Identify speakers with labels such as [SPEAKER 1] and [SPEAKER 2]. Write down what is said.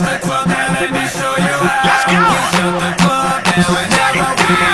[SPEAKER 1] Let's go!